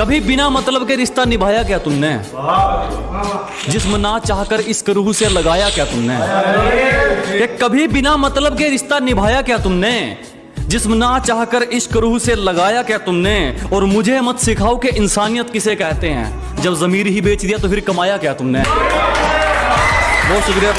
कभी बिना मतलब के रिश्ता निभाया क्या तुमने? जिस्म ना चाहकर इस रूह से लगाया क्या तुमने? कि कभी बिना मतलब के रिश्ता निभाया क्या तुमने? जिस्म ना चाहकर इश्क रूह से लगाया क्या तुमने? और मुझे मत सिखाओ कि इंसानियत किसे कहते हैं। जब जमीर ही बेच दिया तो फिर कमाया क्या तुमने? बहुत शुक्रिया।